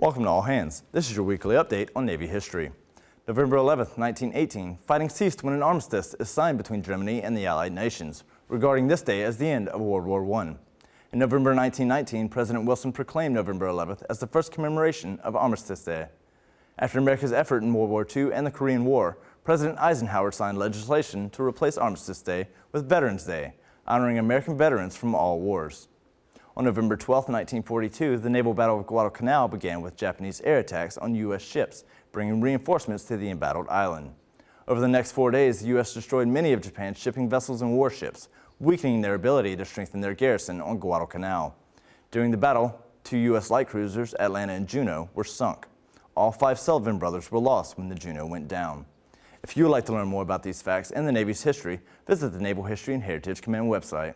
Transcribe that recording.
Welcome to All Hands. This is your weekly update on Navy history. November 11, 1918, fighting ceased when an armistice is signed between Germany and the Allied nations, regarding this day as the end of World War I. In November 1919, President Wilson proclaimed November 11th as the first commemoration of Armistice Day. After America's effort in World War II and the Korean War, President Eisenhower signed legislation to replace Armistice Day with Veterans Day, honoring American veterans from all wars. On November 12, 1942, the naval battle of Guadalcanal began with Japanese air attacks on U.S. ships, bringing reinforcements to the embattled island. Over the next four days, the U.S. destroyed many of Japan's shipping vessels and warships, weakening their ability to strengthen their garrison on Guadalcanal. During the battle, two U.S. light cruisers, Atlanta and Juneau, were sunk. All five Sullivan brothers were lost when the Juneau went down. If you would like to learn more about these facts and the Navy's history, visit the Naval History and Heritage Command website.